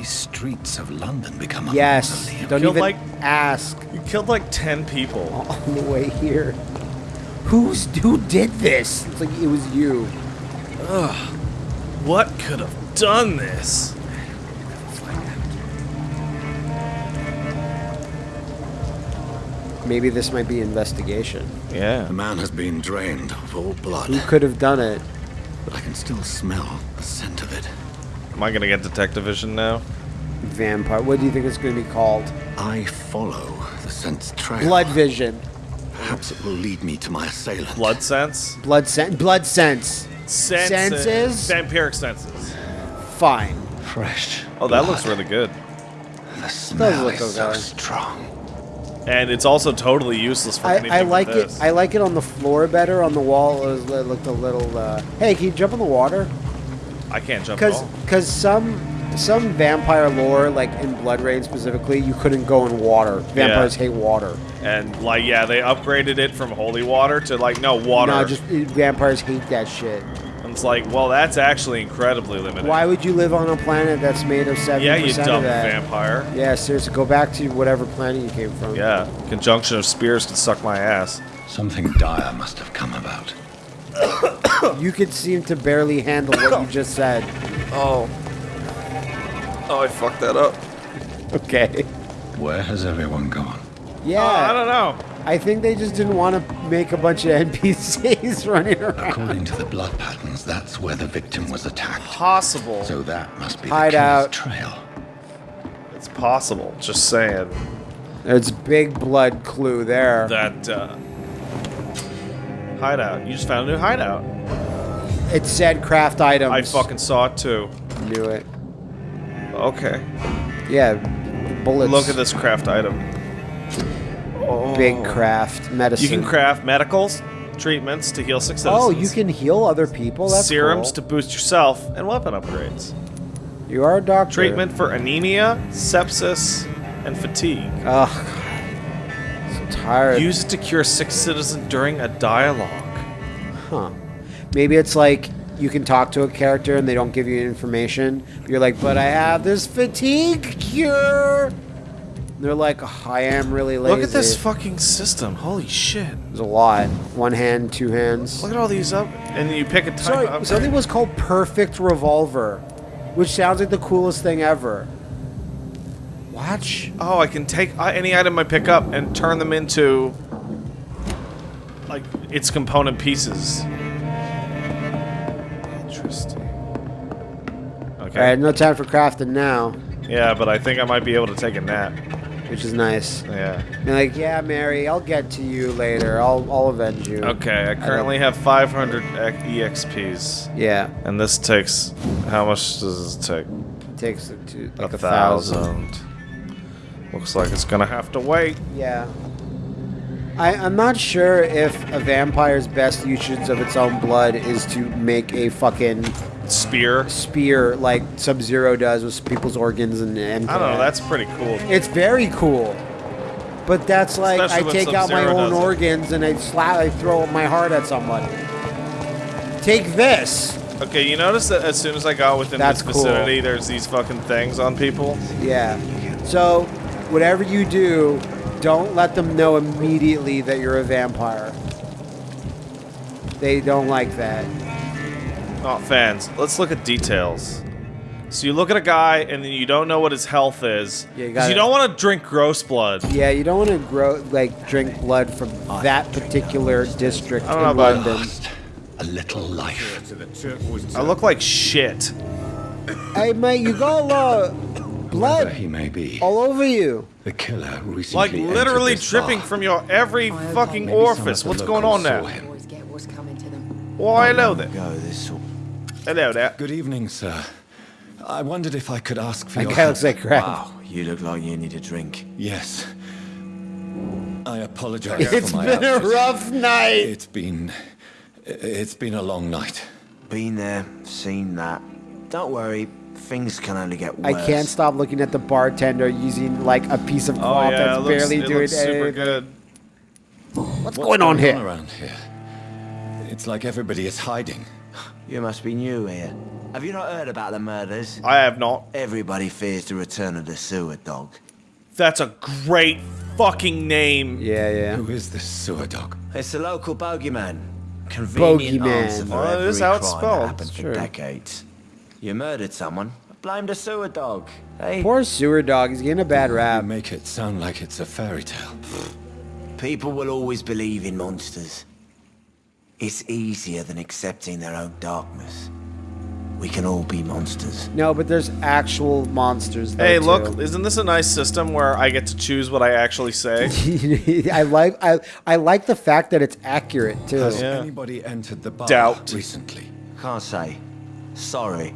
these streets of London become a Yes. mausoleum? Don't Killed even like- ask. You killed like 10 people. On the way here. Who's who did this? It's like it was you. Ugh. What could have done this? Maybe this might be investigation. Yeah. The man has been drained of all blood, Who could have done it? but I can still smell the scent of it. Am I gonna get detective vision now? Vampire. What do you think it's going to be called? I follow the scent's trail. Blood vision. Perhaps it will lead me to my assailant. Blood sense? Blood sense. Blood sense. Senses? Senses? Vampiric senses. Fine. Fresh. Oh, that looks really good. The smell look is so okay. strong. And it's also totally useless for I, anything I but like it. I like it on the floor better. On the wall, it, was, it looked a little. Uh, hey, can you jump in the water? I can't jump at Because all. because some some vampire lore, like in BloodRayne specifically, you couldn't go in water. Vampires hate water. And like, yeah, they upgraded it from holy water to like no water. No, just vampires hate that shit. And it's like, well, that's actually incredibly limited. Why would you live on a planet that's made of seventy Yeah, you percent dumb of that? vampire. Yeah, seriously, go back to whatever planet you came from. Yeah, conjunction of spheres could suck my ass. Something dire must have come about. You could seem to barely handle what you just said. Oh. Oh, I fucked that up. Okay. Where has everyone gone? Yeah. Oh, I don't know. I think they just didn't want to make a bunch of NPCs running around. According to the blood patterns, that's where the victim was attacked. Possible. So that must be Hide the killer's out. trail. It's possible. Just saying There's big blood clue there. that uh, hideout. You just found a new hideout. It said craft items. I fucking saw it too. knew it. Okay. Yeah, bullets. Look at this craft item. big oh. craft medicine. You can craft medicals, treatments to heal Oh, Oh, you can heal other people. That's serums cool. to boost yourself, and weapon upgrades. You are a doctor. Treatment for anemia, sepsis, and fatigue. Ugh. Use it to cure six citizens during a dialogue. Huh. Maybe it's like you can talk to a character and they don't give you information. You're like, but I have this fatigue cure. And they're like, "Oh, I am really lazy. Look at this fucking system. Holy shit. There's a lot. One hand, two hands. Look at all these up. And then you pick a type Sorry, something was called Perfect Revolver, which sounds like the coolest thing ever. Watch. Oh, I can take uh, any item I pick up and turn them into like its component pieces. Interesting. Okay. All right, no time for crafting now, Yeah, but I think I might be able to take a nap. which is nice. Yeah. You're like, yeah, Mary, I'll get to you later. I'll, I'll avenge you. Okay, I currently have 500 EXPs, Yeah, and this takes how much does this take? it takes it to like a a thousand. thousand. Looks like it's gonna have to wait. Yeah. I, I'm not sure if a vampire's best usage of its own blood is to make a fucking Spear. spear like Sub Zero does with people's organs and. and I don't know. Uh, that's pretty cool. It's very cool. But that's like Especially I take out my own does it. organs and I slap, I throw my heart at somebody. Take this. Okay, you notice that as soon as I got within That's this cool. vicinity, there's these fucking things on people. Yeah. So, whatever you do, don't let them know immediately that you're a vampire. They don't like that. Not fans. Let's look at details. So you look at a guy and then you don't know what his health is. Yeah, you 'cause you gotta- don't want to drink gross blood. Yeah, you don't want to grow like drink blood from that particular district I don't know in about- London. Lost a little life. I look like shit. Hey, mate, you got a lot of Whoever blood he may be, all over you. the killer recently Like literally this dripping bar. from your every fucking Maybe orifice. What's going on saw there? him. What's coming to them. Why, hello there. Go this sort. Hello there. Good evening, sir. I wondered if I could ask for That your help. looks crap. Wow, you look like you need a drink. Yes. I apologize It's for my been a rough night. It's been it's been a long night. Been there, seen that. Don't worry, things can only get worse. I can't stop looking at the bartender using like a piece of cloth Oh cloth yeah, it that's looks, barely it doing looks super anything. good. What's, going on here? around here? It's like everybody is hiding. You must be new here. Have you not heard about the murders? I have not. Everybody fears the return of the sewer dog. That's a great fucking name. Yeah, yeah. Who is this sewer dog? It's the local bogeyman. Convenient Bogeyman. answer for Oh, every is how it's crime spelled. that happened for decades. You murdered someone. Blame the sewer dog. Hey, Poor sewer dog. He's getting a bad You rap. make it sound like it's a fairy tale. people will always believe in monsters. It's easier than accepting their own darkness. We can all be monsters. No, but there's actual monsters. Hey, too. look, isn't this a nice system where I get to choose what I actually say? I like I I like the fact that it's accurate too. Has Yeah. anybody entered the bar Doubt. recently? Can't say. Sorry.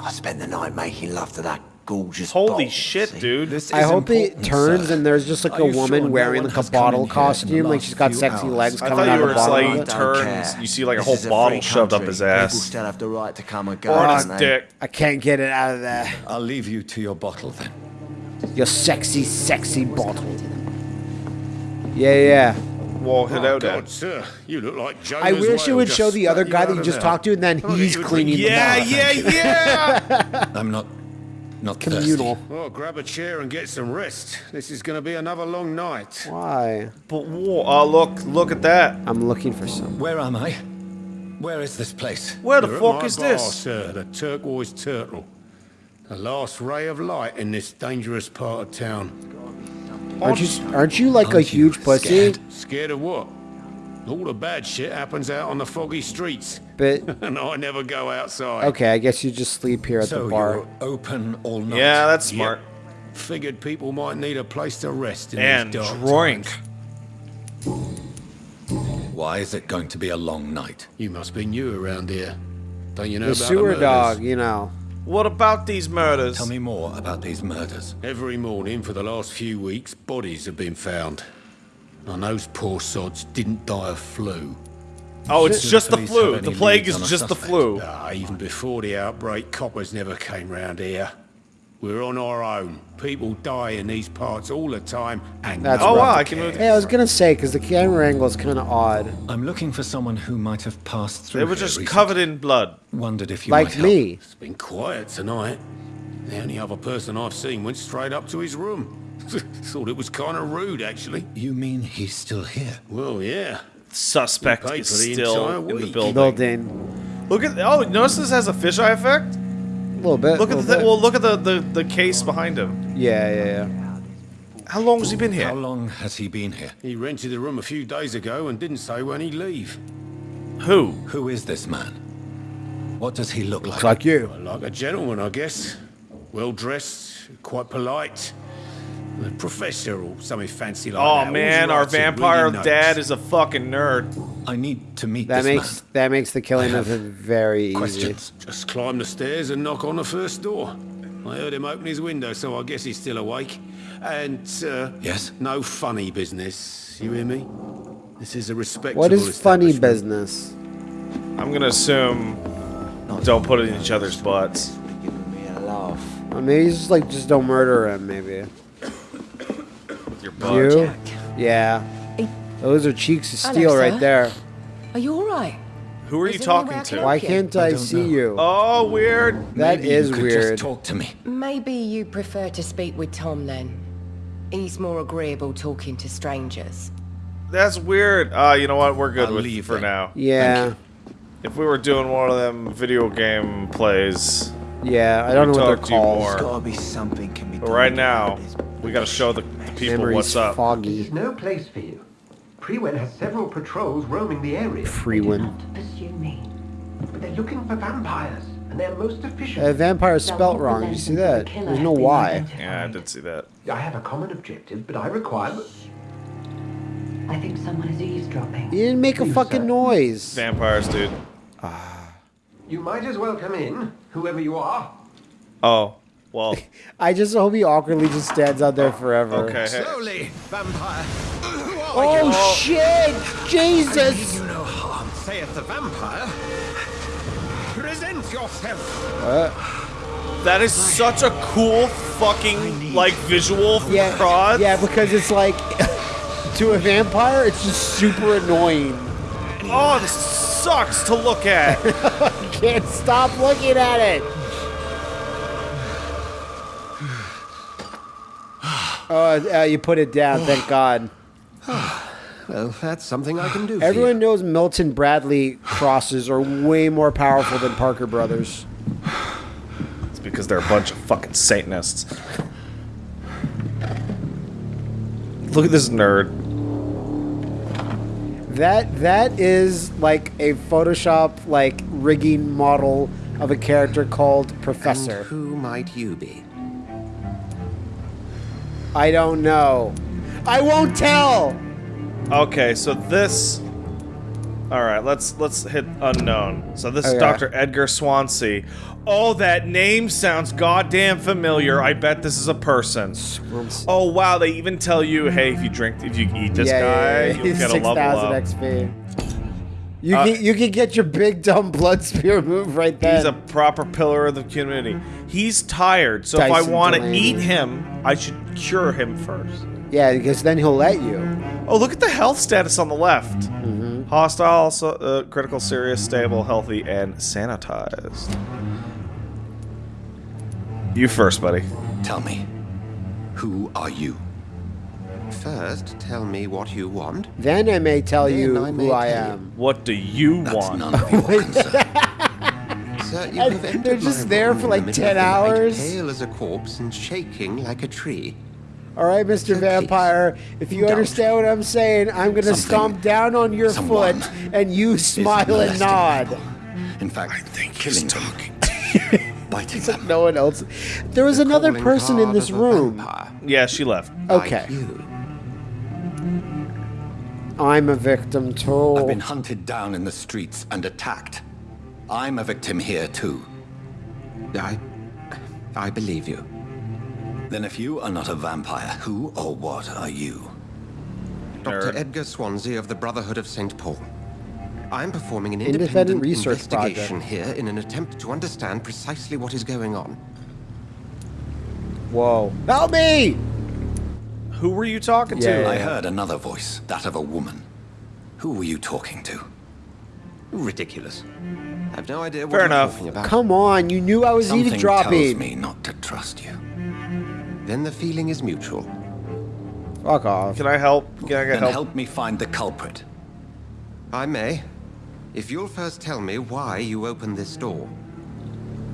I spent the night making love to that gorgeous Holy bottle, shit, see? dude. This I is hope it turns sir. and there's just like Are a you sure woman no wearing like a has bottle in here in the costume, like she's got sexy hours? legs I coming out of the bottle. like of it. Don't turns. care. You see like a whole is bottle free shoved up his ass. People still have the right to come and go. Or his dick. I can't get it out of there. I'll leave you to your bottle then. Your sexy, sexy bottle. coming to them? Yeah, yeah. Well, hit Oh, out God, at. sir, you look like Jonah's I wish it would show the other guy that you just there. talked to, and then I'll he's you a cleaning the drink. Yeah, bar. yeah, yeah. I'm not, not Communal. thirsty. Oh, grab a chair and get some rest. This is going to be another long night. Why? but whoa, uh, look, look at that. I'm looking for some. Where am I? Where is this place? Where the You're at fuck my is bar, this? sir, the turquoise turtle. The last ray of light in this dangerous part of town. Aren't you? Aren't you like a Aren't you huge pussy? scared? Scared of what? All the bad shit happens out on the foggy streets, But and I never go outside. okay, I guess you just sleep here at So the bar. you're open all night? Yeah, that's Yep. smart. Figured people might need a place to rest in And these dark drink. times. Why is it going to be a long night? You must be new around here. Don't you know The about sewer murders? dog, you know. What about these murders? Tell me more about these murders. Every morning for the last few weeks, bodies have been found. And those poor sods didn't die of flu. oh, it's Do just the police flu. The plague is on a just the flu. Ah, even before the outbreak, coppers never came round here. We're on our own. People die in these parts all the time, and That's no Oh one wow. I can move. Hey, I was gonna say because the camera angle is kind of odd, I'm looking for someone who might have passed through They were just covered in blood. Wondered if you might like help. me. It's been quiet tonight. The only other person I've seen went straight up to his room. Thought it was kind of rude, actually. You mean he's still here? Well, yeah. Suspect You is for the still entire in the building. Building. Look at oh, notice this has a fisheye effect. A little bit. Look at the bit. well, look at the, the the case behind him. Yeah, yeah, yeah. How long has he been here? How long has he been here? He rented the room a few days ago and didn't say when he'd leave. Who? Who is this man? What does he look like? Looks like you. Like a gentleman, I guess. Well dressed, quite polite. A professor or something fancy like that. Oh man, our vampire reading dad notes. is a fucking nerd. I need to meet That this makes man. that makes the killing of have it very easy. Just climb the stairs and knock on the first door. I heard him open his window, so I guess he's still awake. And, uh, Yes? no funny business. You hear me? This is a respectable What is funny business? I'm gonna assume don't put it in each other's butts. Giving me a laugh. Or maybe he's just like just don't murder him. Maybe With your butt. you. Yeah. Those are cheeks of Hello, steel right sir. there. Are you all right? Who are Is you talking to? Why can't I I, see know. you? Oh, weird. That Maybe is you could weird. Just talk to me. Maybe you prefer to speak with Tom then. He's more agreeable talking to strangers. That's weird. Uh, you know what? We're good I'll with leave for then. now. Yeah. If we were doing one of them video game plays, Yeah. I don't know what they're talk called. more. There's gotta be something can be but right now, we gotta show the, the people Memory's what's up. foggy. There's no place for you. Priwen has several patrols roaming the area. Free Do not pursue me. But they're looking for vampires, and they're most efficient. Uh, vampire They'll spelt wrong. Did you see that? the There's no been why. Yeah, I did see that. I have a common objective, but I require... I think someone is eavesdropping. You didn't make a You, fucking sir. noise. Vampires, dude. Ah. You might as well come in, whoever you are. Oh, well. I just hope he awkwardly just stands out there forever. Okay. Hey. Slowly, vampire. Oh shit! Jesus! You no harm, saith the vampire. Present yourself. That is such a cool fucking like visual for Yeah, prods. yeah, because it's like to a vampire, it's just super annoying. Oh, this sucks to look at. can't stop looking at it. Oh, uh, you put it down. Thank God. Well, that's something I can do for Everyone you. knows Milton Bradley crosses are way more powerful than Parker Brothers. It's because they're a bunch of fucking Satanists. Look at this nerd. That that is like a Photoshop like rigging model of a character called And Professor. who might you be? I don't know. I won't tell. Okay, so this. All right, let's let's hit unknown. So this is Dr. Edgar Swansea. Oh, that name sounds goddamn familiar. I bet this is a person. Oh wow, they even tell you, hey, if you drink, if you eat this guy, you'll get a level 6,000 up. XP. You Uh, can you can get your big dumb blood spear move right there. He's a proper pillar of the community. He's tired, so if I want to eat him, I should cure him first. yeah, because then he'll let you. Oh, look at the health status on the left. Mm-hmm. Hostile, so, uh, critical, serious, stable, healthy, and sanitized. You first, buddy. Tell me, who are you? First, tell me what you want. Then I may tell Then you I may who I tell you. am. What do you That's want? none of your concern. Sir, you have entered they're just there for like the 10 of the hours. Pale as a corpse and shaking like a tree. All right, Mr. So please, Vampire, if you indulge understand what I'm saying, I'm going to stomp down on your foot and you smile and nod. people. In fact, I think killing them, biting them. No one else. There was another person in this room. vampire, Yeah, she left. like Okay. you. I'm a victim too. I've been hunted down in the streets and attacked. I'm a victim here too. I, I believe you. Then if you are not a vampire, who or what are you? Dr. Edgar Swansea of the Brotherhood of St. Paul. I'm performing an Independent independent, research investigation here in an attempt to understand precisely what is going on. Whoa. Help me! Who were you talking Yeah, to? yeah. I heard another voice, that of a woman. Who were you talking to? Ridiculous. I have no idea what Fair enough. talking about. Come on, you knew I was Something tells eavesdropping. me not to trust you. Then the feeling is mutual. Fuck off. Can I help? Can I get Then help? help me find the culprit. I may. If you'll first tell me why you opened this door.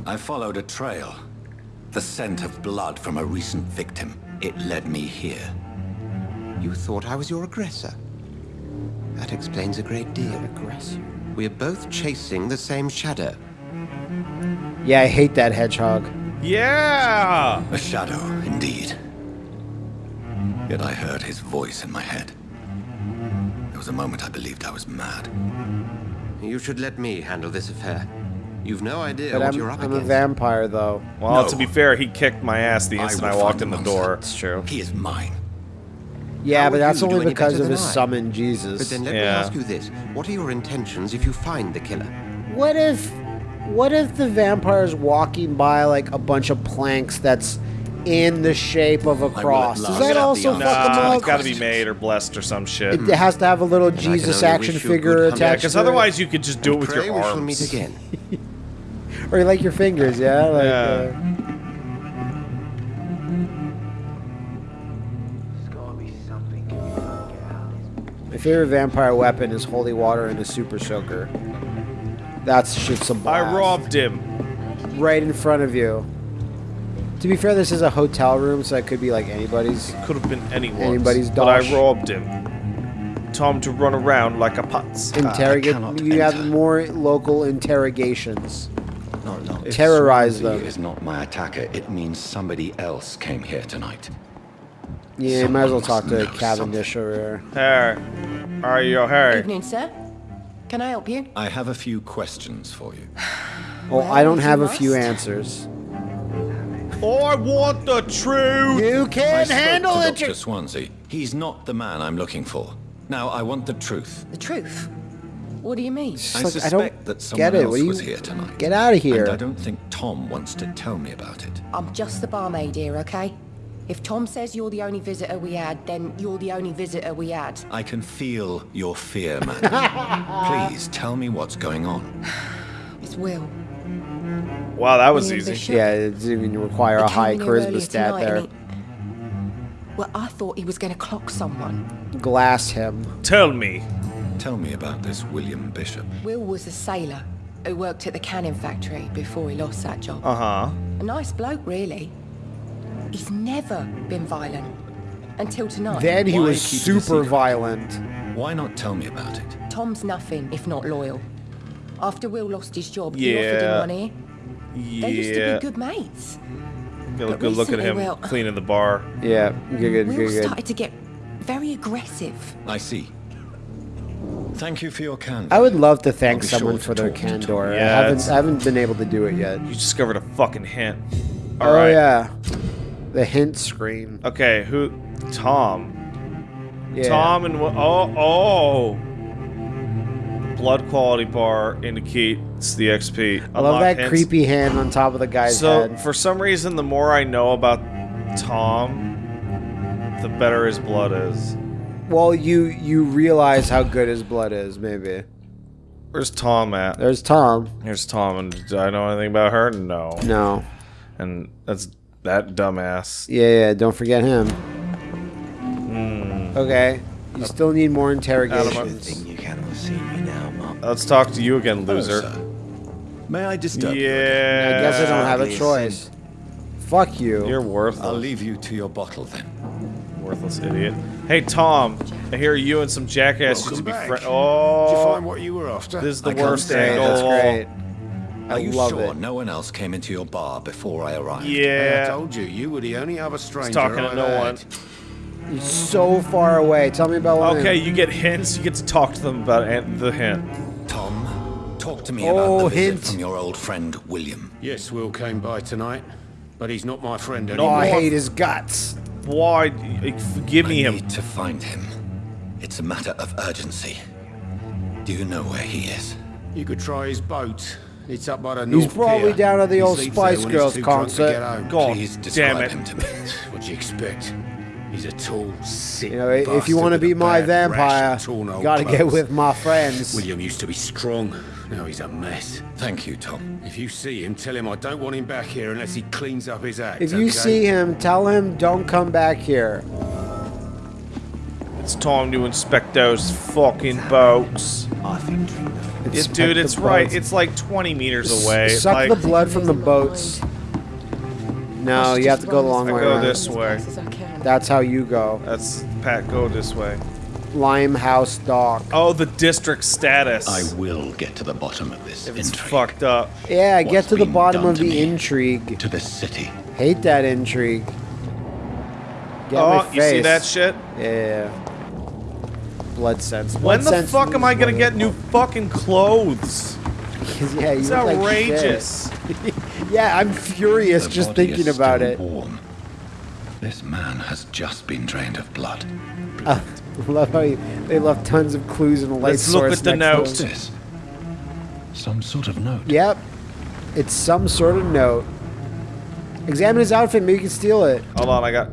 I followed a trail. The scent of blood from a recent victim. It led me here. You thought I was your aggressor. That explains a great deal. Aggressor. We're both chasing the same shadow. Yeah, I hate that hedgehog. Yeah! A shadow, indeed. Yet I heard his voice in my head. There was a moment I believed I was mad. You should let me handle this affair. You've no idea But what I'm, you're up I'm a vampire, though. Well, No. to be fair, he kicked my ass the instant I, will walked in the the door. monster. It's true. He is mine. Yeah, How but that's only because of his I? summon Jesus. But then let me ask you this. What are your intentions if you find the killer? What if what if the vampire's walking by like a bunch of planks that's in the shape of a cross? Does last that the also answer fuck to him my Nah, up? it's got to be made or blessed or some shit. It has to have a little I Jesus action wish you a figure good hunting. Yeah, attached because to otherwise you could just do it with Pray your we shall arms. meet again. Or you like your fingers, yeah? Like, Yeah. uh, favorite vampire weapon is holy water and a super soaker. That's shit's a I blast. I robbed him. right in front of you. To be fair, this is a hotel room, so it could be like anybody's. Could have been anyone's. Anybody's But I robbed him. Tom to run around like a putz. Interrogate. cannot you have more local interrogations. No, no. If Terrorize them. is not my attacker. It means somebody else came here tonight. Yeah, you might as well talk to must know Cavendish over here. Hey. Are you hey? Evening, sir. Can I help you? I have a few questions for you. Oh, Well, I don't have you a few answers. I want the truth. You I can spoke handle to it. Dr. Swansea. He's not the man I'm looking for. Now, I want the truth. The truth? What do you mean? I It's like, I suspect don't that someone get it. else What do you- was here tonight. Get out of here. And I don't think Tom wants to tell me about it. I'm just the barmaid here, okay? If Tom says you're the only visitor we had, then you're the only visitor we had. I can feel your fear, man. Please tell me what's going on. It's Will. Wow, that was easy. Bishop. Yeah, it didn't even require a high came charisma stat there. he- Well, I thought he was going to clock someone. Glass him. Tell me. Tell me about this William Bishop. Will was a sailor who worked at the cannon factory before he lost that job. Uh huh. A nice bloke, really. He's never been violent. Until tonight. Then he Why was keep it a super violent. Why not tell me about it? Tom's nothing if not loyal. After Will lost his job, he offered him Yeah. money. They used to be good mates. Get a But good look at recently, him Will- cleaning the bar. Yeah, good, good, Will good, good. started to get very aggressive. I see. Thank you for your candor. I would love to thank someone sure for their talk to Tom. candor. I haven't, I haven't been able to do it yet. You discovered a fucking hint. oh All right. yeah, the hint screen. Okay, who? Tom. Yeah. Tom and Wi- oh oh. Blood quality bar indicates the XP. I love that hints. creepy hand on top of the guy's So head. for some reason, the more I know about Tom, the better his blood is. Well, you you realize how good his blood is, maybe. Where's Tom at? There's Tom. Here's Tom, and do I know anything about her? No. No. And that's that dumbass. Yeah, yeah. Don't forget him. Hmm. Okay. You still need more Adam, interrogations. Think you cannot see me now, Mum. Let's talk to you again, loser. sir. May I disturb you? Yeah. I guess I don't have a choice. Fuck you. You're worthless. I'll leave you to your bottle then. Worthless idiot. Hey Tom, I hear you and some jackass used to be back. friends. Did you Oh, find what you were after? this is the I can't worst say angle. That's great. I Are you love sure it. no one else came into your bar before I arrived? Hey, I Yeah. told you, you were the only other stranger talking to I've no had. one. You're so far away. Tell me about one. Okay, you get hints. You get to talk to them about an- the hint. Tom, talk to me Oh, about the visit hint. from your old friend William. Yes, Will came by tonight, but he's not my friend Oh, anymore. I hate his guts. Why? Eh, Give me I him. need to find him. It's a matter of urgency. Do you know where he is? You could try his boat. It's up by the He's North probably Pier. down at the He old Spice Girls too drunk to concert. God Please damn it. him to me. What'd you expect? He's a tall, sick You know, if you want to be my bad vampire, rash torn you old gotta get with my friends. William used to be strong. Now he's a mess. Thank you, Tom. If you see him, tell him I don't want him back here unless he cleans up his act. If you okay? see him, tell him don't come back here. It's time to inspect those fucking boats. I think drink the Yeah, Inspect dude, it's right. boats. It's like 20 meters away. Suck like, the blood from the boats. No, you have to go the long I way go around. this way. As fast as I can. That's how you go. That's Pat. Go this way. Limehouse Dock. Oh, the district status. I will get to the bottom of this if it's intrigue. fucked up. Yeah, What's get to the bottom of the me? intrigue. To the city. Hate that intrigue. Get oh, my face. you see that shit? Yeah. Blood sense. Blood When the sense fuck am I gonna get new fucking clothes? what- yeah, you It's look like outrageous. yeah, I'm furious The just thinking about it. Warm. This man has just been drained of blood. I uh, love how you, they left tons of clues in the light Let's look source at the next to What's them. this? Some sort of note. Yep. It's some sort of note. Examine his outfit, maybe you can steal it. Hold on, I got.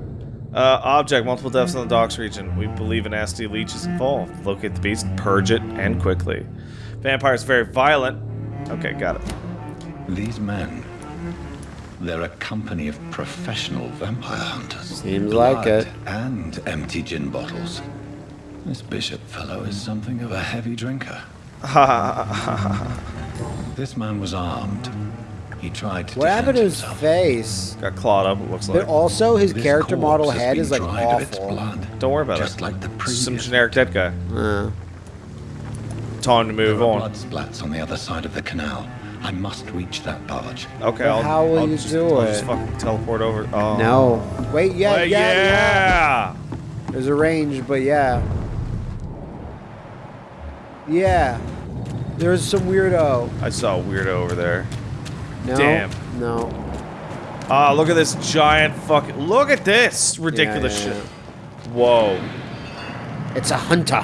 Uh, object, multiple deaths in the docks region. We believe an nasty leech is involved. Locate the beast, purge it, and quickly. Vampire is very violent. Okay, got it. These men. They're a company of professional vampire hunters. Seems like Blood it. And empty gin bottles. This bishop fellow is something of a heavy drinker. Ha. This man was armed. He tried to What defend happened to his himself. face? Got clawed up, it looks like. But also, his This character model head is like dried its awful. blood, Don't worry about just it. like the previous. Some generic dead guy. Uh, Time to move There are on. blood splats on the other side of the canal. I must reach that barge. Okay, I'll, how will I'll you just, do I'll it? just fucking teleport over. Oh. no. Wait, yeah, Uh, yeah, yeah, yeah. There's a range, but yeah. Yeah. There's some weirdo. I saw a weirdo over there. No. Damn. No. Ah, look at this giant fucking. Look at this ridiculous yeah, shit. Whoa. It's a hunter.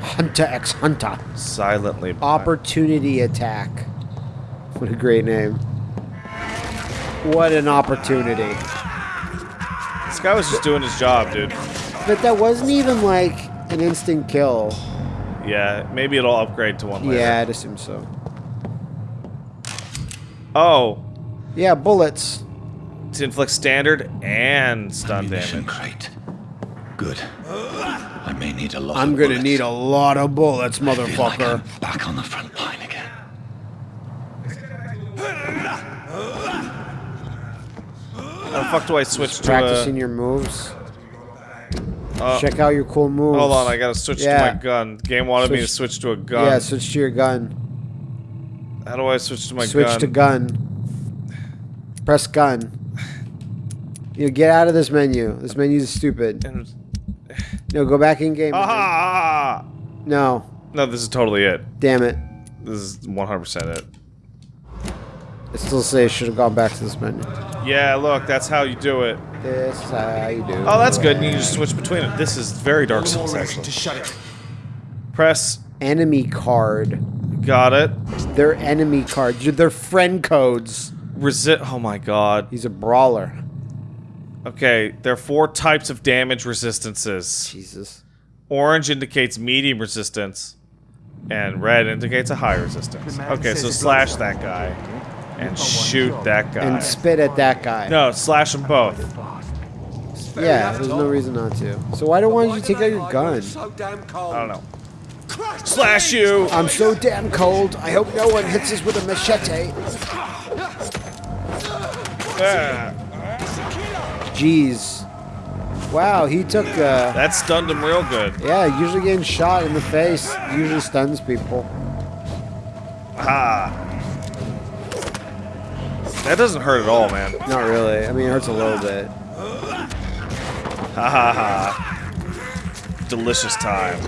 Hunter x Hunter. Silently. Opportunity attack. What a great name. What an opportunity. This guy was just doing his job, dude. But that wasn't even like an instant kill. Yeah, maybe it'll upgrade to one later. Yeah, I'd assume so. Oh, Yeah, bullets. to inflict standard and stun Ammunition damage. crate. Good. I may need a lot I'm of gonna bullets. need a lot of bullets, I feel like motherfucker. I'm back on the front line again. How the fuck do I switch to Practicing a... your moves. Uh, Check out your cool moves. Hold on, I gotta switch Yeah. to my gun. Game wanted me to Switch- switch to a gun. Yeah, switch to your gun. How do I switch to my switch gun? to gun. Press gun. You know, get out of this menu. This menu is stupid. No, go back in game. Ah! No, No, this is totally it. damn it. This is 100% it. I still say I should have gone back to this menu. Yeah, look, that's how you do it. This is how you do. It. Oh, that's good. And you can just switch between it. This is very Dark Souls, actually. shut it. Press. Enemy card. Got it. They're enemy cards. They're friend codes. Resist. Oh my god. He's a brawler. Okay, there are four types of damage resistances. Jesus. Orange indicates medium resistance, and red indicates a high resistance. Okay, so slash that guy, and shoot that guy. And spit at that guy. No, slash them both. Yeah, there's no reason not to. So why don't why don't you take out your gun? I don't know. Slash you! I'm so damn cold. I hope no one hits us with a machete. Ah, Jeez. Wow, he took uh that stunned him real good. yeah, usually getting shot in the face usually stuns people. Ha! That doesn't hurt at all, man. Not really. I mean it hurts a little bit. Ha ha ha. Delicious time.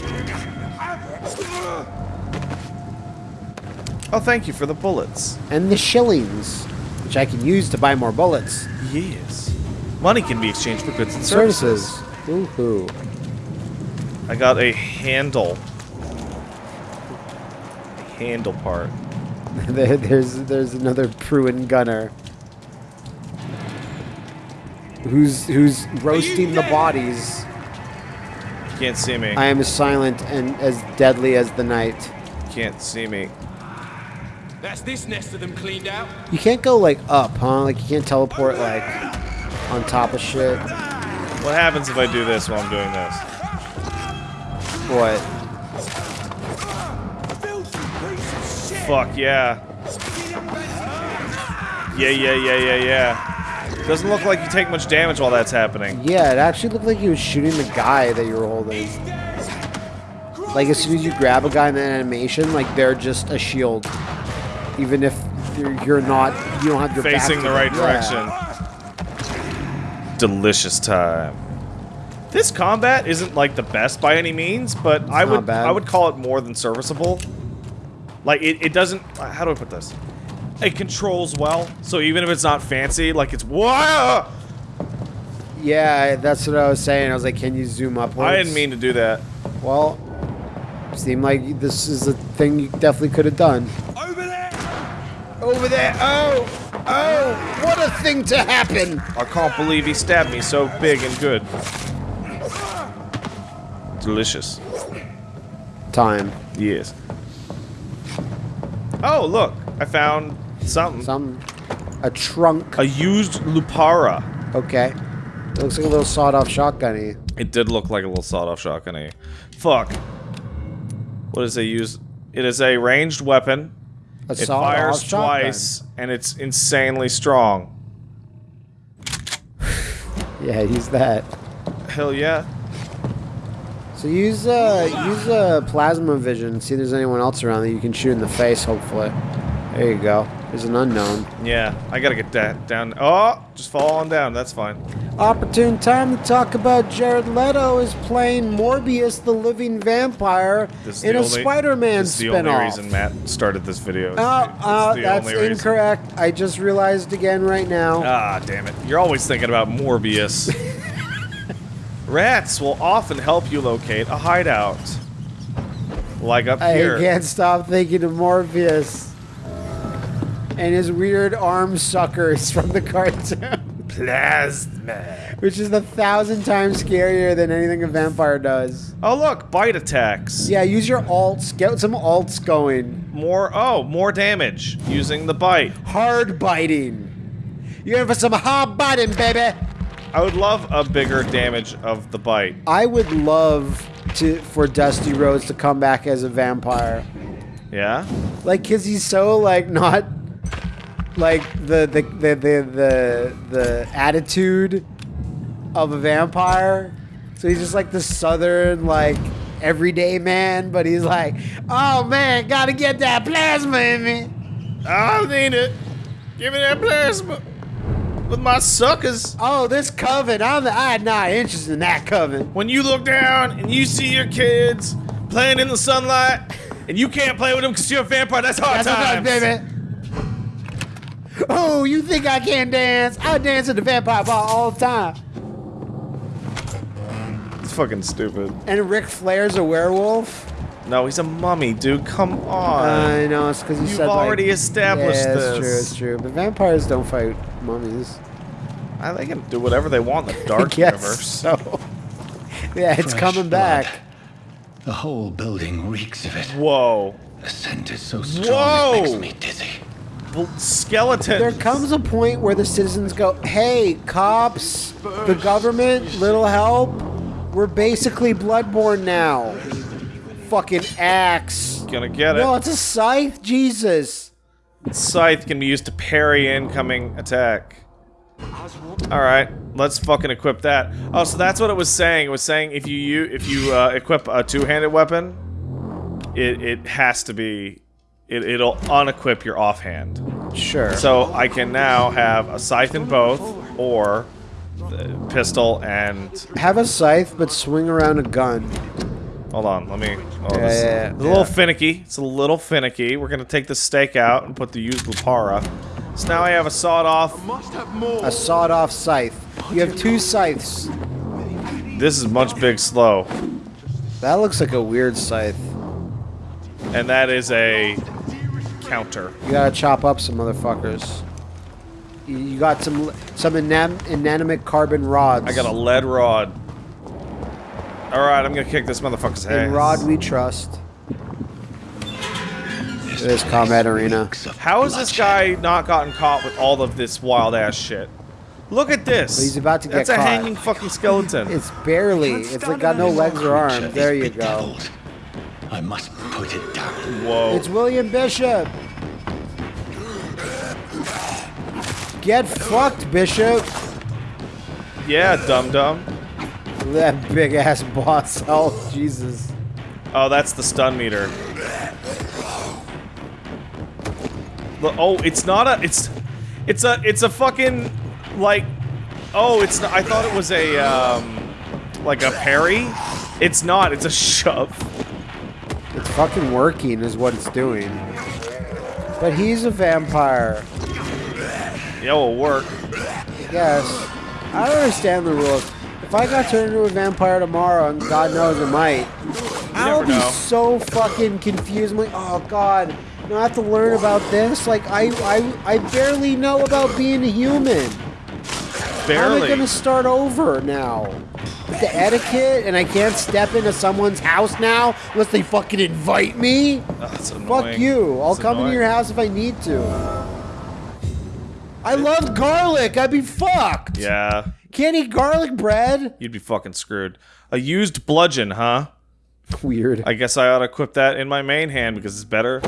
Oh, thank you for the bullets. And the shillings, which I can use to buy more bullets. Yes. Money can be exchanged for goods and services. Services. Woohoo. I got a handle. A handle part. There's there's another Priwen gunner. Who's who's roasting the bodies. You can't see me. I am as silent and as deadly as the night. You can't see me. That's this nest of them cleaned out. You can't go like up, huh? Like you can't teleport like on top of shit. What happens if I do this while I'm doing this? What? Fuck yeah. Yeah, yeah, yeah, yeah, yeah. Doesn't look like you take much damage while that's happening. Yeah, it actually looked like he was shooting the guy that you were holding. Like as soon as you grab a guy in that animation, like they're just a shield. Even if you're, you're not, you don't have your Facing the right Yeah. direction. Delicious time. This combat isn't like the best by any means, but I would bad. I would call it more than serviceable. Like it, it doesn't how do I put this? It controls well, so even if it's not fancy, like it's wow. Yeah, that's what I was saying. I was like, can you zoom up? I didn't mean to do that. Well, seemed like this is a thing you definitely could have done. Over there! Oh, oh, what a thing to happen. I can't believe he stabbed me so big and good. Delicious. Time. Yes. Oh, look. I found something. Some, a trunk. A used Lupara. Okay. It looks like a little sawed-off shotgunny. It did look like a little sawed-off shotgun. Fuck. What is a use? It is a ranged weapon. A It fires shotgun. twice, and it's insanely strong. Yeah, use that. Hell yeah. So use uh use uh plasma vision. See if there's anyone else around that you can shoot in the face. Hopefully. There you go. There's an unknown. Yeah, I gotta get that down. Oh, just fall on down. That's fine. Opportune time to talk about Jared Leto is playing Morbius, the living vampire, This is in a Spider-Man This is the only reason Matt started this video. Oh, It's uh, that's only reason. incorrect. I just realized again right now. Ah, damn it. You're always thinking about Morbius. Rats will often help you locate a hideout. Like up I here. I can't stop thinking of Morbius and his weird arm suckers from the cartoon. plasma. which is a thousand times scarier than anything a vampire does. Oh look, bite attacks. Yeah, use your alts. Get some alts going. More. Oh, more damage using the bite. Hard biting. You're in for some hard biting, baby. I would love a bigger damage of the bite. I would love to for Dusty Rhodes to come back as a vampire. Yeah. Like, cause he's so like not like the the the the the, the attitude of a vampire. So he's just like the southern like everyday man, but he's like, oh man, gotta get that plasma in me. I need it. Give me that plasma. With my suckers. Oh, this coven, I'm, I'm not interested in that coven. When you look down and you see your kids playing in the sunlight, and you can't play with them because you're a vampire, that's hard That's times. baby. Oh, you think I can't dance? I dance at the vampire bar all the time. It's fucking stupid. And Ric Flair's a werewolf. No, he's a mummy, dude. Come on. I know it's because you You've said like- already established yeah, it's this. true. It's true. But vampires don't fight mummies. I, they can do whatever they want in the dark Yes, universe. So, yeah, it's Fresh coming blood. back. The whole building reeks of it. Whoa. The scent is so strong Whoa! it makes me dizzy. Skeleton. There comes a point where the citizens go, "Hey, cops, the government, little help. We're basically bloodborne now. Fucking axe. Gonna get it. No, it's a scythe. Jesus. Scythe can be used to parry incoming attack. Alright, let's fucking equip that. Oh, so that's what it was saying. It was saying if you, u- if you uh, equip a two-handed weapon, it, it has to be... It, it'll unequip your offhand. Sure. So I can now have a scythe in both, or the pistol and... Have a scythe, but swing around a gun. Hold on, let me... Oh, Yeah, this, yeah, yeah, it's a little finicky. It's a little finicky. We're gonna take the stake out and put the used Lupara. So now I have a sawed-off A sawed-off scythe. You have two scythes. This is much big slow. That looks like a weird scythe. And that is a counter. You gotta chop up some motherfuckers. You- got some some inam- inanimate carbon rods. I got a lead rod. Alright, I'm gonna kick this motherfucker's ass. In rod we trust. It is combat arena. How has this guy not gotten caught with all of this wild ass shit? Look at this. He's about to get That's a caught. hanging fucking skeleton. It's barely. It's like got no legs or arms. There you go. I must put it down. Whoa. It's William Bishop. Get fucked, Bishop. Yeah, dum dum. That big ass boss health. Jesus. Oh, that's the stun meter. Look, oh, it's not a. It's, it's a. It's a fucking like. Oh, it's. Not, I thought it was a um, like a parry. It's not. It's a shove. Fucking working, is what it's doing. But he's a vampire. Yeah, will work. Yes. I don't understand the rules. If I got turned into a vampire tomorrow, and God knows I might, I'll be know. so fucking confused. I'm like, oh God, now I have to learn about this. Like, I, I, I barely know about being a human. How am I gonna start over now? With the etiquette, and I can't step into someone's house now unless they fucking invite me. Oh, that's Fuck you. I'll It's come into your house if I need to. I love garlic. I'd be fucked. Yeah, Can't eat garlic bread. you'd be fucking screwed. A used bludgeon, huh? Weird. I guess I ought to equip that in my main hand because it's better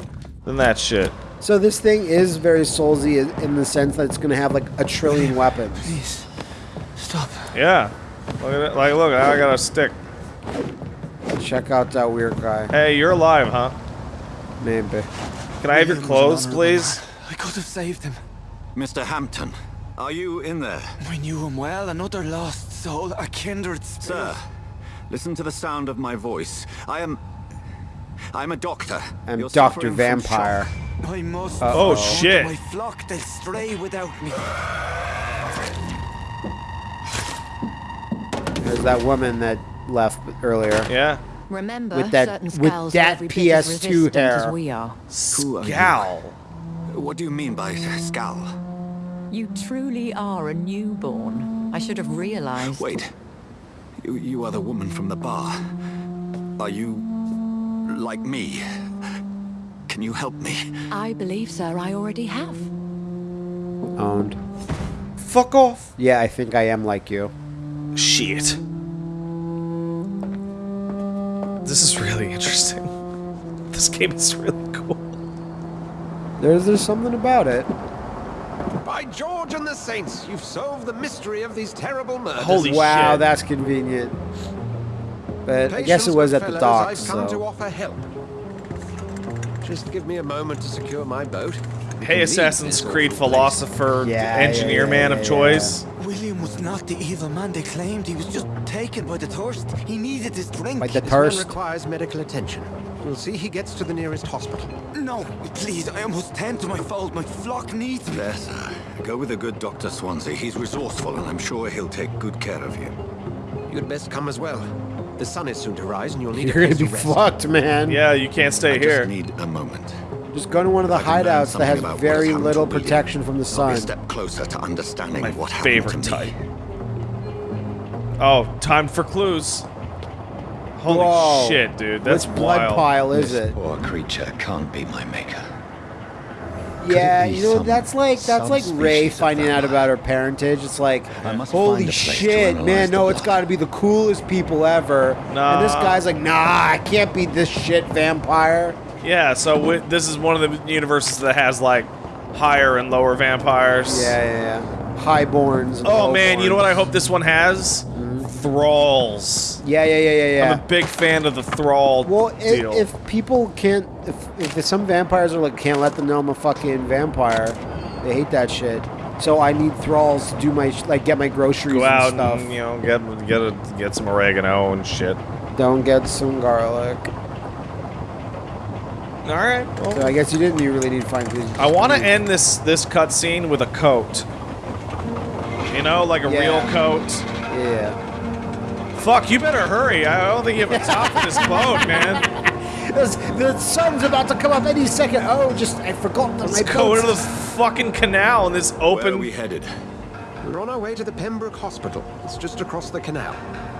than that shit. So this thing is very soulsy in- in the sense that it's gonna have like a trillion weapons. Please, stop. Yeah. Look at it. Like, look, I got a stick. Check out that weird guy. Hey, you're alive, huh? Maybe. Can I have your clothes, please? I could have saved him. Mr. Hampton, are you in there? I knew him well. Another lost soul, a kindred spirit. Sir, listen to the sound of my voice. I am... I'm a doctor. I'm You're Dr. Vampire. shock. I must. Oh, go shit. My flock, they'll stray without me. There's that woman that left earlier. Yeah. Remember, With that- with that are every bit as PS2 resistant hair. we are. Who are you? Gal. What do you mean by scowl? You truly are a newborn. I should have realized. Wait. You, you are the woman from the bar. Are you... like me? Can you help me? I believe, sir, I already have. Owned. Fuck off. Yeah, I think I am like you. Shit. This is really interesting. This game is really cool. There's there's something about it. By George and the Saints, you've solved the mystery of these terrible murders. Holy wow, shit. that's convenient. But I guess it was good at the docks, I've come to offer help. Just give me a moment to secure my boat. Hey, Assassin's Creed philosopher, Yeah, engineer yeah, man yeah, of yeah, choice. William was not the evil man they claimed. He was just taken by the thirst. He needed his drink. Like the This man thirst. requires medical attention. We'll see he gets to the nearest hospital. No, please, I must tend to my fold. My flock needs me. There, sir. Go with the good Dr. Swansea. He's resourceful, and I'm sure he'll take good care of you. You'd best come as well. The sun is soon to rise, and you'll need You're a gonna place be to rest. fucked, man. Yeah, you can't stay I here. just need a moment. Just go to one of the I can learn hideouts that has very little protection from the sun. a step closer to understanding My what happened favorite type. Oh, time for clues. Holy Whoa. shit, dude. That's Which blood wild. pile is this it? poor creature can't be my maker. Yeah, you know that's like that's like Ray finding out about her parentage. It's like, holy find a place to shit, man! No, it's got to be the coolest people ever. And this guy's like, nah, I can't be this shit vampire. Yeah, so this is one of the universes that has like higher and lower vampires. Yeah, yeah, yeah. Highborns. and Oh man, you know what I hope this one has? Mm-hmm. Thralls. Yeah, yeah, yeah, yeah, yeah. I'm a big fan of the thrall Well, i deal. if people can't, if, if some vampires are like, can't let them know I'm a fucking vampire, they hate that shit. So I need thralls to do my, like, get my groceries Go and out stuff. and you know get get a, get some oregano and shit. Don't get some garlic. All right. So I guess you didn't you really need to find these. I want to end this this cutscene with a coat. You know, like a Yeah. real coat. Yeah. Fuck, you better hurry. I don't think you have a top for this boat, man. There's- the sun's about to come up any second. Oh, just I forgot that Let's my go into the fucking canal in this Where are open. we headed? We're on our way to the Pembroke Hospital. It's just across the canal.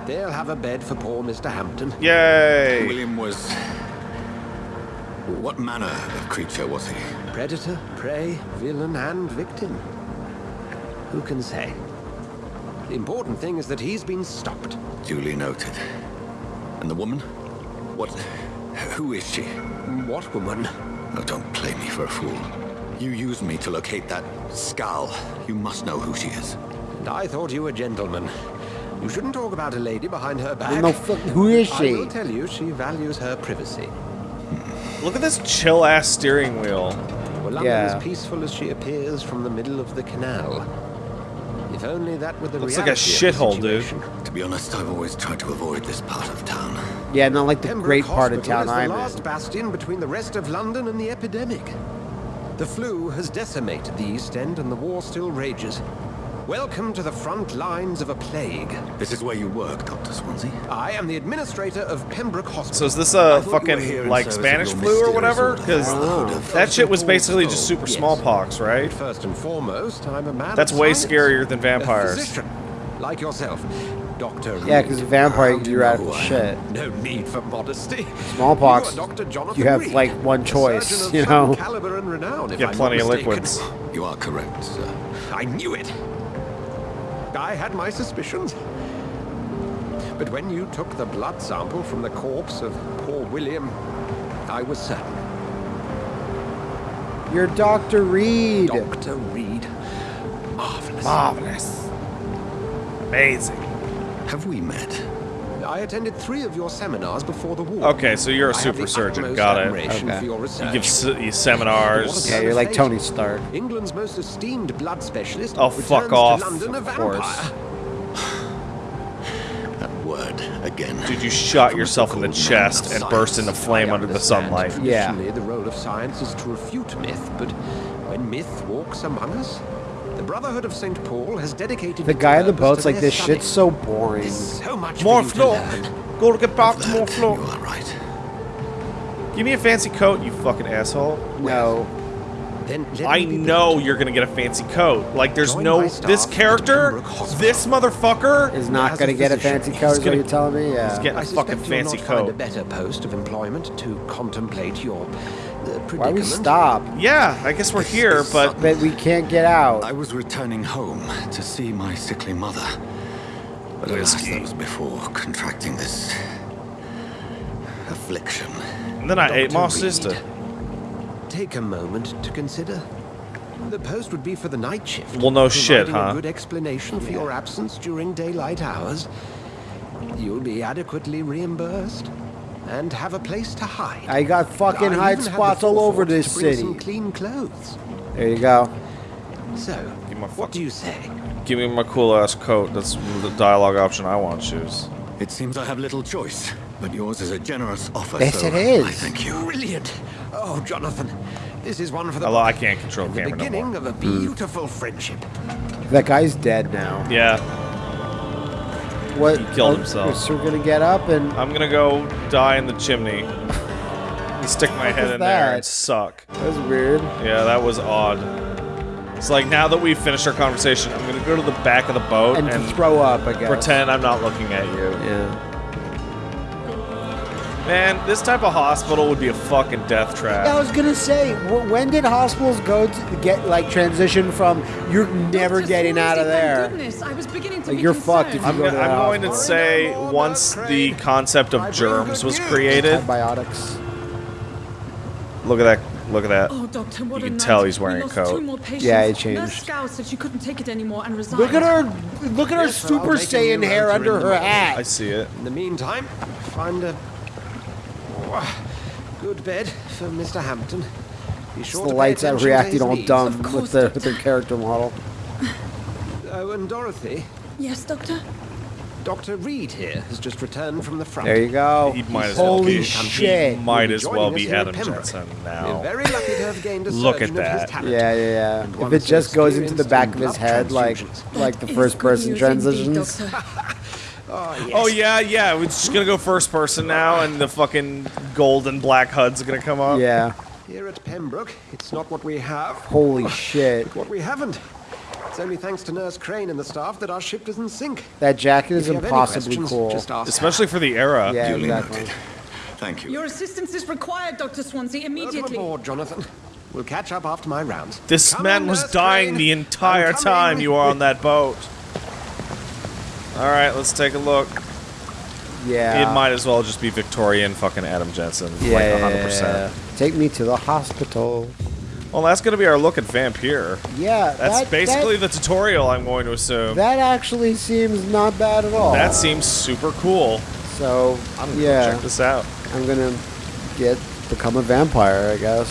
They'll have a bed for poor Mr. Hampton. Yay! William was... What manner of creature was he? Predator, prey, villain, and victim. Who can say? The important thing is that he's been stopped. Duly noted. And the woman? What... Who is she? What woman? Oh, don't play me for a fool. You used me to locate that skull. You must know who she is. And I thought you were a gentleman. You shouldn't talk about a lady behind her back. No, fuck, who is she? I will tell you, she values her privacy. Look at this chill ass steering wheel. Well, London Yeah. as peaceful as she appears from the middle of the canal. If only that were the Looks like a reality shithole, dude. To be honest, I've always tried to avoid this part of town. Yeah, not like the Pembroke great part of Hospital town is the I'm last in. bastion between the rest of London and the epidemic. The flu has decimated the East End and the war still rages. Welcome to the front lines of a plague. This is where you work, Dr. Swansea? I am the administrator of Pembroke Hospital. So is this uh, I a thought you were here fucking like Spanish flu or whatever? Because Brotherhood of- that shit was basically just Oh, super yes. smallpox, right? First and foremost, I'm a man That's of way science. scarier than A vampires. physician, like yourself, Doctor. Yeah, because vampire, you're you out of shit. No need for modesty. Smallpox, You, Dr. Jonathan you have, Reid, like, one choice, you know? Caliber and renown, if Get I'm plenty of liquids. You are correct, sir. I knew it. I had my suspicions. But when you took the blood sample from the corpse of poor William, I was certain. You're Dr. Reid. Dr. Reid. Marvelous. Marvelous. Amazing. Have we met? I attended three of your seminars before the war. Okay, so you're a super surgeon. Got it. Okay. For your You give se- you seminars. Yeah, you're like Tony Stark. England's most esteemed blood specialist. Oh, returns fuck off, London of vampire. course. That word again. Dude, you shot yourself in the chest and burst into flame under the sunlight. Yeah. Traditionally, the role of science is to refute myth, but when myth walks among us, the Brotherhood of St. Paul has dedicated The guy on the purpose boat's like, this study. shit's so boring. There's so much More for to floor. Go to get back to more floor. You are right. Give me a fancy coat, you fucking asshole. No. Then I me be know you're gonna get a fancy coat. Like, there's Join no this character, this motherfucker Is not going to a get a physician, fancy he's coat, is what gonna- you're telling me? Yeah. He's getting I a suspect fucking you'll fancy not find a better post of employment to contemplate your predicament. Why we stop? Yeah, I guess we're here, but But we can't get out. I was returning home to see my sickly mother. But alas, Whiskey. that was before contracting this affliction. and then I ate my Reid, sister. Take a moment to consider. The post would be for the night shift. Well, no shit, providing huh? A good explanation for your absence during daylight hours. You'll be adequately reimbursed and have a place to hide. I got fucking I hide even have the spots all over this city. Some clean clothes. There you go. So, Give my what do you say? Give me my cool ass coat. That's the dialogue option I want to choose. It seems I have little choice, but yours is a generous offer. Yes, so it is. I thank you. Brilliant! Oh, Jonathan, this is one for the Although I can't control the camera no beginning more. of a hmm. beautiful friendship. That guy's dead now. Yeah, What? He killed oh, himself. So we're gonna get up and I'm gonna go die in the chimney. And stick my head is in there and suck. that was weird. Yeah, that was odd. It's like now that we've finished our conversation, I'm gonna go to the back of the boat And, and, throw up, I guess. pretend I'm not looking at you. Yeah. Man, this type of hospital would be a fucking death trap. I was gonna say, when did hospitals go to get like transition from you're never getting out of there? Goodness, I was beginning to Like be you're fucked if you I'm, go go- to I'm the going to say once the concept of germs was created. Antibiotics. Look at that! Look at that! Oh, doctor, what You a can tell he's We wearing a lost coat. Two more patients. Yeah, he Nurse changed. Scout said she couldn't take it anymore and resigned. Look at her! Look at her Yes, well, Super make a Saiyan hair under her hat. I see it. In the meantime, find a Ah, good bed for Mr. Hampton. Be It's sure the lights out attention to reacting all needs. dumb with course, the with their character model. Oh, and Dorothy, Yes, doctor. Dr. Reid here has just returned from the front. There you go. He might as well Holy be. shit! He might as well be here at Adam Pembroke. Jensen We're now. very lucky to have gained a Look at that. Yeah, yeah, yeah. If it just goes into the back of his head, like like the first person transitions. indeed, doctor. Oh, yes. Oh yeah, yeah. We're just gonna go first person now, and the fucking gold and black HUD's are gonna come up. Yeah. Here at Pembroke, it's not what we have, Holy shit! what we haven't. It's only thanks to Nurse Crane and the staff that our ship doesn't sink. That jacket is If you have any impossibly cool. Especially for the era. Yeah, Duly exactly. noted. Thank you. Your assistance is required, Dr. Swansea, Welcome immediately. aboard, Jonathan. We'll catch up after my rounds. This Come man in, was Nurse dying Crane. the entire I'm time you were on that boat. All right, let's take a look. Yeah. It might as well just be Victorian fucking Adam Jensen, Yeah, like 100%. Take me to the hospital. Well, that's gonna be our look at Vampire. Yeah, That's that, basically that, the tutorial. I'm going to assume. that actually seems not bad at all. That seems super cool. so. I'm gonna yeah, check this out. I'm gonna get become a vampire, I guess.